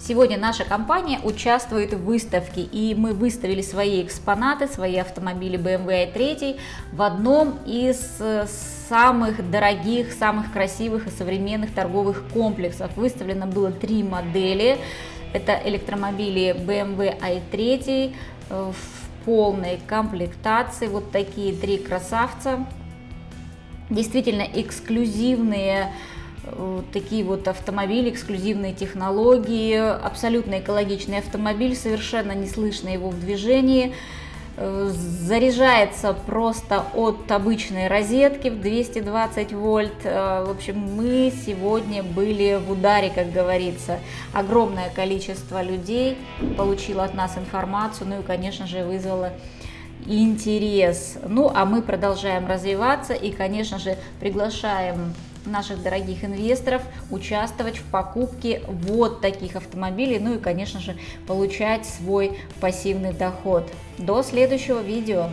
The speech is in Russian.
Сегодня наша компания участвует в выставке, и мы выставили свои экспонаты, свои автомобили BMW i3 в одном из э, самых дорогих, самых красивых и современных торговых комплексов. Выставлено было три модели. Это электромобили BMW i3 э, в полной комплектации. Вот такие три красавца. Действительно эксклюзивные такие вот автомобили, эксклюзивные технологии, абсолютно экологичный автомобиль, совершенно не слышно его в движении, э, заряжается просто от обычной розетки в 220 вольт. Э, в общем, мы сегодня были в ударе, как говорится. Огромное количество людей получило от нас информацию, ну и, конечно же, вызвало интерес. Ну, а мы продолжаем развиваться и, конечно же, приглашаем наших дорогих инвесторов участвовать в покупке вот таких автомобилей, ну и, конечно же, получать свой пассивный доход. До следующего видео!